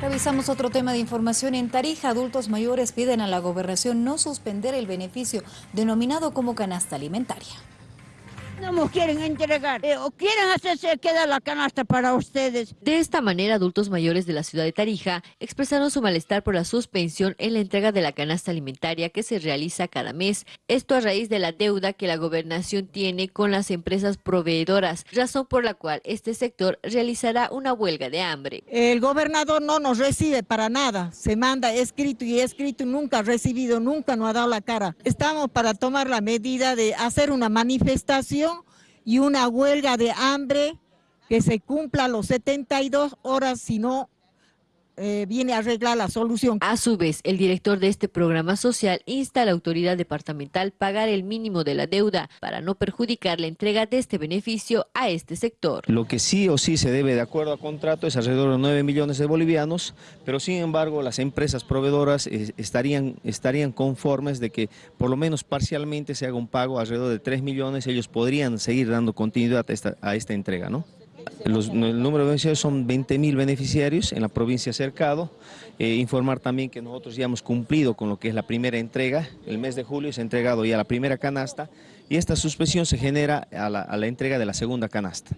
Revisamos otro tema de información. En Tarija, adultos mayores piden a la gobernación no suspender el beneficio denominado como canasta alimentaria. No nos quieren entregar eh, o quieren hacerse queda la canasta para ustedes. De esta manera, adultos mayores de la ciudad de Tarija expresaron su malestar por la suspensión en la entrega de la canasta alimentaria que se realiza cada mes. Esto a raíz de la deuda que la gobernación tiene con las empresas proveedoras, razón por la cual este sector realizará una huelga de hambre. El gobernador no nos recibe para nada, se manda escrito y escrito, nunca ha recibido, nunca nos ha dado la cara. Estamos para tomar la medida de hacer una manifestación y una huelga de hambre que se cumpla los 72 horas, si no eh, viene a arreglar la solución. A su vez, el director de este programa social insta a la autoridad departamental pagar el mínimo de la deuda para no perjudicar la entrega de este beneficio a este sector. Lo que sí o sí se debe de acuerdo a contrato es alrededor de 9 millones de bolivianos, pero sin embargo las empresas proveedoras eh, estarían, estarían conformes de que por lo menos parcialmente se haga un pago alrededor de 3 millones, ellos podrían seguir dando continuidad a esta, a esta entrega, ¿no? El número de beneficiarios son 20 mil beneficiarios en la provincia cercado. Eh, informar también que nosotros ya hemos cumplido con lo que es la primera entrega. El mes de julio se ha entregado ya la primera canasta y esta suspensión se genera a la entrega de la segunda canasta.